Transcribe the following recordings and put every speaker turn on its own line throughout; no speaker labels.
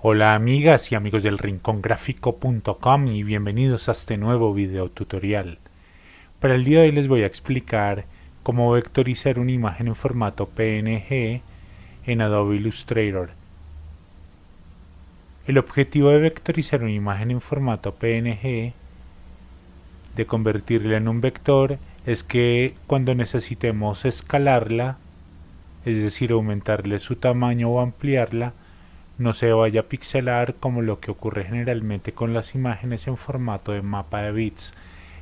Hola amigas y amigos del rincongráfico.com y bienvenidos a este nuevo video tutorial. Para el día de hoy les voy a explicar cómo vectorizar una imagen en formato PNG en Adobe Illustrator. El objetivo de vectorizar una imagen en formato PNG, de convertirla en un vector, es que cuando necesitemos escalarla, es decir, aumentarle su tamaño o ampliarla, no se vaya a pixelar como lo que ocurre generalmente con las imágenes en formato de mapa de bits.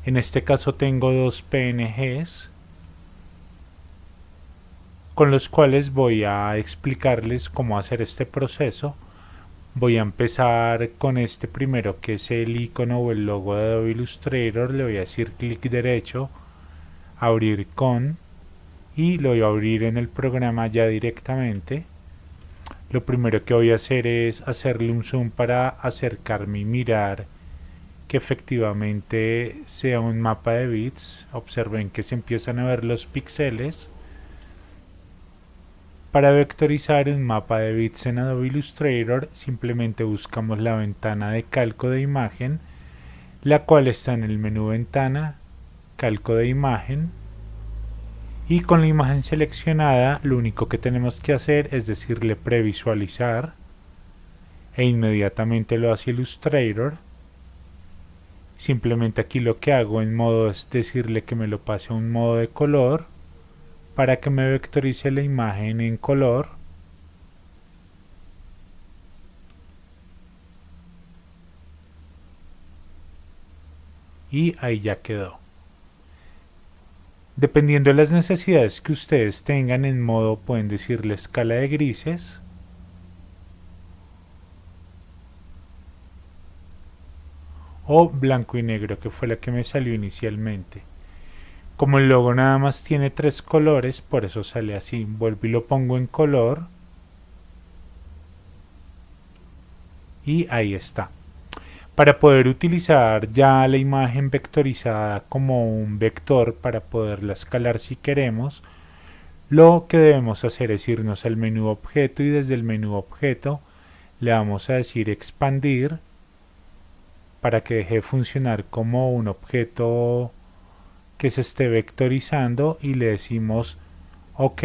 En este caso tengo dos PNGs con los cuales voy a explicarles cómo hacer este proceso. Voy a empezar con este primero que es el icono o el logo de Adobe Illustrator. Le voy a decir clic derecho, abrir con y lo voy a abrir en el programa ya directamente lo primero que voy a hacer es hacerle un zoom para acercarme y mirar que efectivamente sea un mapa de bits. Observen que se empiezan a ver los píxeles. Para vectorizar un mapa de bits en Adobe Illustrator simplemente buscamos la ventana de calco de imagen la cual está en el menú ventana calco de imagen y con la imagen seleccionada lo único que tenemos que hacer es decirle previsualizar e inmediatamente lo hace Illustrator. Simplemente aquí lo que hago en modo es decirle que me lo pase a un modo de color para que me vectorice la imagen en color. Y ahí ya quedó Dependiendo de las necesidades que ustedes tengan en modo, pueden decirle escala de grises. O blanco y negro, que fue la que me salió inicialmente. Como el logo nada más tiene tres colores, por eso sale así. Vuelvo y lo pongo en color. Y ahí está. Para poder utilizar ya la imagen vectorizada como un vector para poderla escalar si queremos, lo que debemos hacer es irnos al menú objeto y desde el menú objeto le vamos a decir expandir para que deje de funcionar como un objeto que se esté vectorizando y le decimos ok.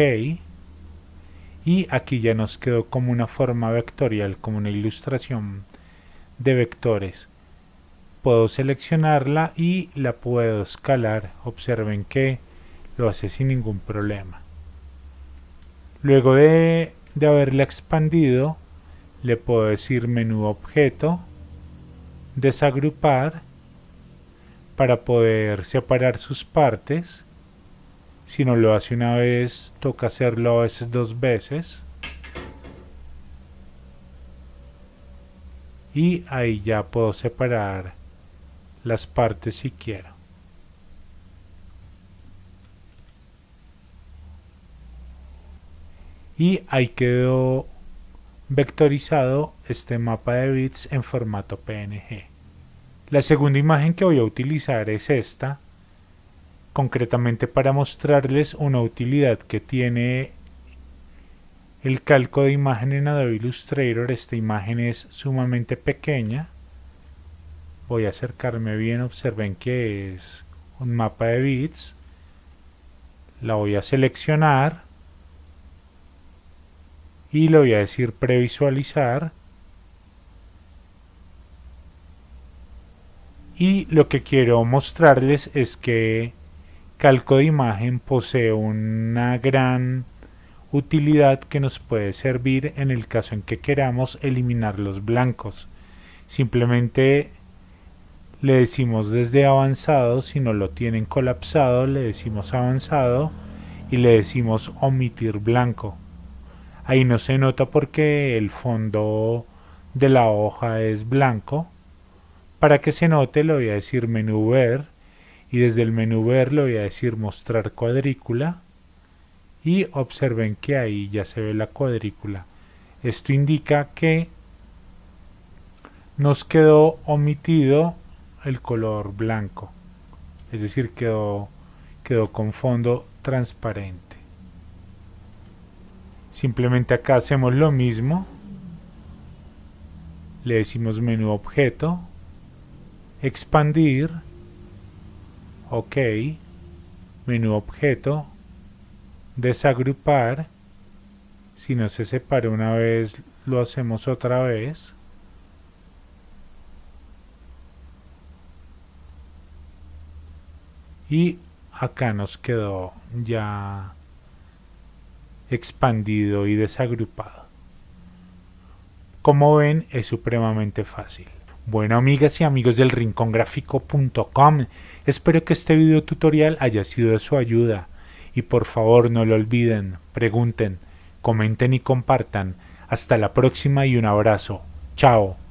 Y aquí ya nos quedó como una forma vectorial como una ilustración de vectores. Puedo seleccionarla y la puedo escalar. Observen que lo hace sin ningún problema. Luego de, de haberla expandido le puedo decir menú objeto desagrupar para poder separar sus partes. Si no lo hace una vez toca hacerlo a veces dos veces y ahí ya puedo separar las partes si quiero. Y ahí quedó vectorizado este mapa de bits en formato PNG. La segunda imagen que voy a utilizar es esta, concretamente para mostrarles una utilidad que tiene el calco de imagen en Adobe Illustrator, esta imagen es sumamente pequeña. Voy a acercarme bien, observen que es un mapa de bits. La voy a seleccionar y le voy a decir previsualizar. Y lo que quiero mostrarles es que Calco de imagen posee una gran utilidad que nos puede servir en el caso en que queramos eliminar los blancos. Simplemente le decimos desde avanzado, si no lo tienen colapsado, le decimos avanzado y le decimos omitir blanco. Ahí no se nota porque el fondo de la hoja es blanco. Para que se note le voy a decir menú ver y desde el menú ver le voy a decir mostrar cuadrícula y observen que ahí ya se ve la cuadrícula. Esto indica que nos quedó omitido el color blanco, es decir, quedó, quedó con fondo transparente. Simplemente acá hacemos lo mismo le decimos menú objeto, expandir, ok, menú objeto, desagrupar, si no se separa una vez lo hacemos otra vez, y acá nos quedó ya expandido y desagrupado. Como ven es supremamente fácil. Bueno amigas y amigos del rincongráfico.com, espero que este video tutorial haya sido de su ayuda y por favor no lo olviden, pregunten, comenten y compartan. Hasta la próxima y un abrazo. Chao.